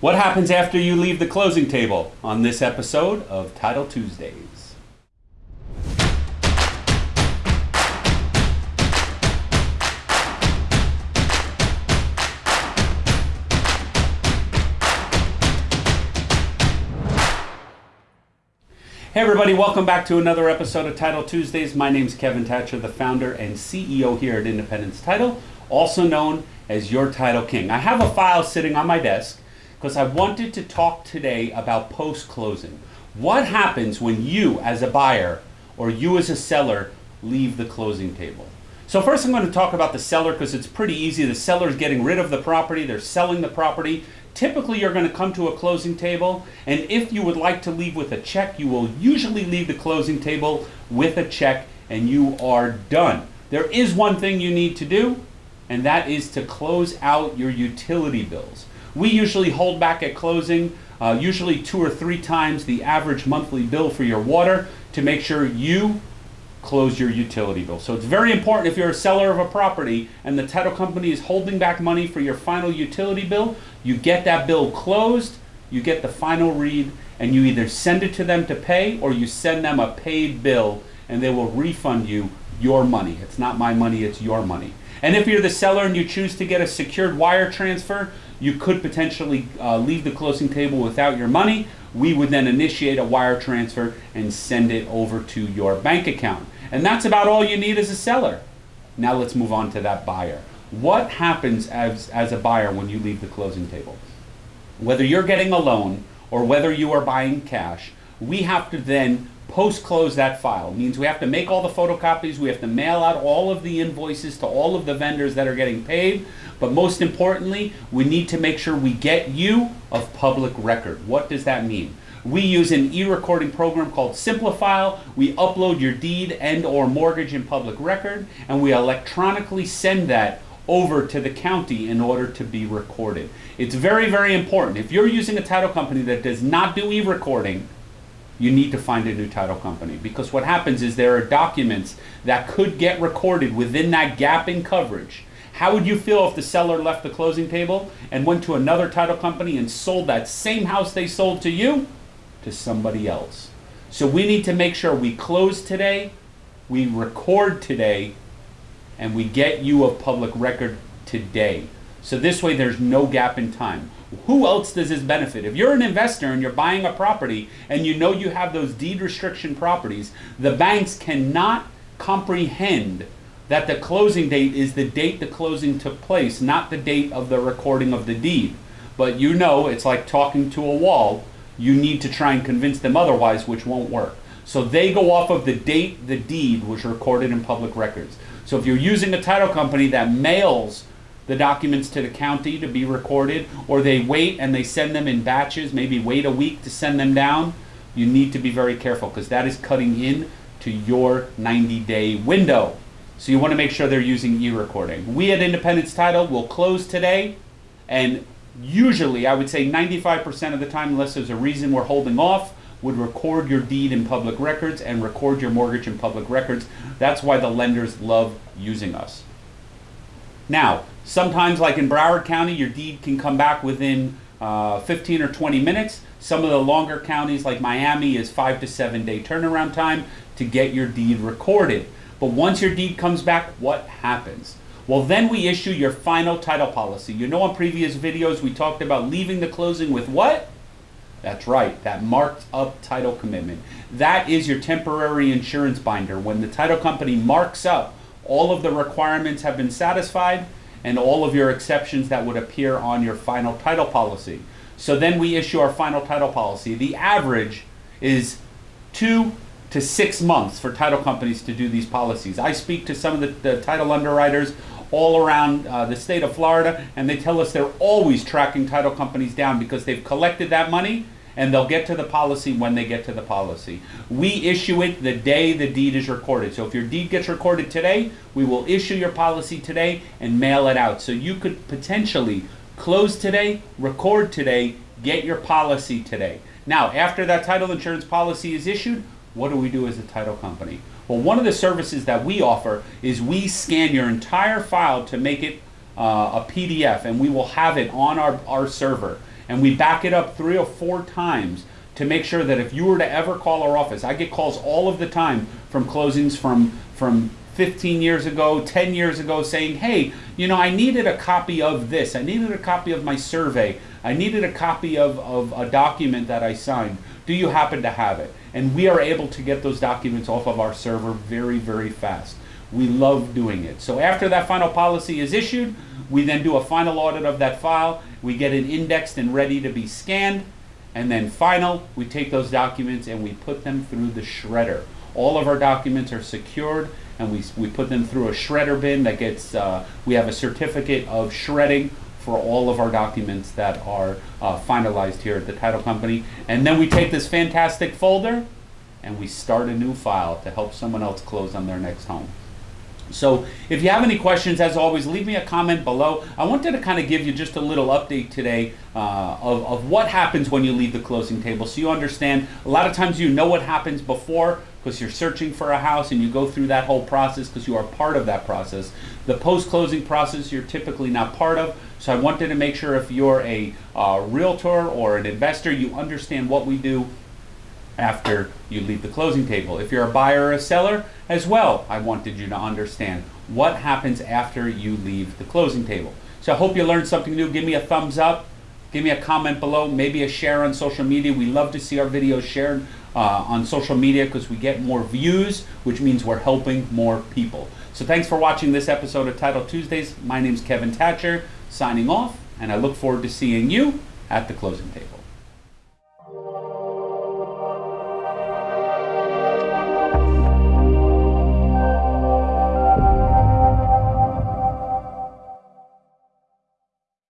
What happens after you leave the closing table on this episode of Title Tuesdays? Hey everybody, welcome back to another episode of Title Tuesdays. My name is Kevin Thatcher, the founder and CEO here at Independence Title, also known as Your Title King. I have a file sitting on my desk because I wanted to talk today about post-closing. What happens when you as a buyer or you as a seller leave the closing table? So first I'm going to talk about the seller because it's pretty easy. The seller is getting rid of the property, they're selling the property. Typically you're going to come to a closing table and if you would like to leave with a check, you will usually leave the closing table with a check and you are done. There is one thing you need to do and that is to close out your utility bills. We usually hold back at closing uh, usually two or three times the average monthly bill for your water to make sure you close your utility bill. So it's very important if you're a seller of a property and the title company is holding back money for your final utility bill, you get that bill closed, you get the final read, and you either send it to them to pay or you send them a paid bill and they will refund you your money. It's not my money, it's your money. And if you're the seller and you choose to get a secured wire transfer, you could potentially uh, leave the closing table without your money. We would then initiate a wire transfer and send it over to your bank account. And that's about all you need as a seller. Now let's move on to that buyer. What happens as, as a buyer when you leave the closing table? Whether you're getting a loan or whether you are buying cash, we have to then post-close that file. It means we have to make all the photocopies, we have to mail out all of the invoices to all of the vendors that are getting paid, but most importantly, we need to make sure we get you of public record. What does that mean? We use an e-recording program called Simplifile. We upload your deed and or mortgage in public record, and we electronically send that over to the county in order to be recorded. It's very, very important. If you're using a title company that does not do e-recording, you need to find a new title company because what happens is there are documents that could get recorded within that gap in coverage. How would you feel if the seller left the closing table and went to another title company and sold that same house they sold to you to somebody else? So we need to make sure we close today, we record today, and we get you a public record today. So this way there's no gap in time. Who else does this benefit? If you're an investor and you're buying a property and you know you have those deed restriction properties, the banks cannot comprehend that the closing date is the date the closing took place, not the date of the recording of the deed. But you know, it's like talking to a wall. You need to try and convince them otherwise, which won't work. So they go off of the date the deed was recorded in public records. So if you're using a title company that mails the documents to the county to be recorded, or they wait and they send them in batches, maybe wait a week to send them down, you need to be very careful because that is cutting in to your 90 day window. So you want to make sure they're using e-recording. We at Independence Title will close today and usually I would say 95% of the time unless there's a reason we're holding off would record your deed in public records and record your mortgage in public records. That's why the lenders love using us. Now, sometimes like in Broward County, your deed can come back within uh, 15 or 20 minutes. Some of the longer counties like Miami is five to seven day turnaround time to get your deed recorded. But once your deed comes back, what happens? Well, then we issue your final title policy. You know, on previous videos, we talked about leaving the closing with what? That's right, that marked up title commitment. That is your temporary insurance binder. When the title company marks up all of the requirements have been satisfied and all of your exceptions that would appear on your final title policy. So then we issue our final title policy. The average is two to six months for title companies to do these policies. I speak to some of the, the title underwriters all around uh, the state of Florida and they tell us they're always tracking title companies down because they've collected that money and they'll get to the policy when they get to the policy. We issue it the day the deed is recorded. So if your deed gets recorded today, we will issue your policy today and mail it out. So you could potentially close today, record today, get your policy today. Now, after that title insurance policy is issued, what do we do as a title company? Well, one of the services that we offer is we scan your entire file to make it uh, a PDF and we will have it on our, our server and we back it up three or four times to make sure that if you were to ever call our office, I get calls all of the time from closings from from 15 years ago, 10 years ago saying, "Hey, you know, I needed a copy of this. I needed a copy of my survey. I needed a copy of, of a document that I signed. Do you happen to have it?" And we are able to get those documents off of our server very, very fast. We love doing it. So after that final policy is issued, we then do a final audit of that file. We get it indexed and ready to be scanned. And then final, we take those documents and we put them through the shredder. All of our documents are secured and we, we put them through a shredder bin that gets, uh, we have a certificate of shredding for all of our documents that are uh, finalized here at the title company. And then we take this fantastic folder and we start a new file to help someone else close on their next home. So if you have any questions, as always, leave me a comment below. I wanted to kind of give you just a little update today uh, of, of what happens when you leave the closing table so you understand. A lot of times you know what happens before because you're searching for a house and you go through that whole process because you are part of that process. The post-closing process you're typically not part of. So I wanted to make sure if you're a uh, realtor or an investor, you understand what we do after you leave the closing table. If you're a buyer or a seller as well, I wanted you to understand what happens after you leave the closing table. So I hope you learned something new. Give me a thumbs up. Give me a comment below, maybe a share on social media. We love to see our videos shared uh, on social media because we get more views, which means we're helping more people. So thanks for watching this episode of Title Tuesdays. My name is Kevin Thatcher, signing off, and I look forward to seeing you at the closing table.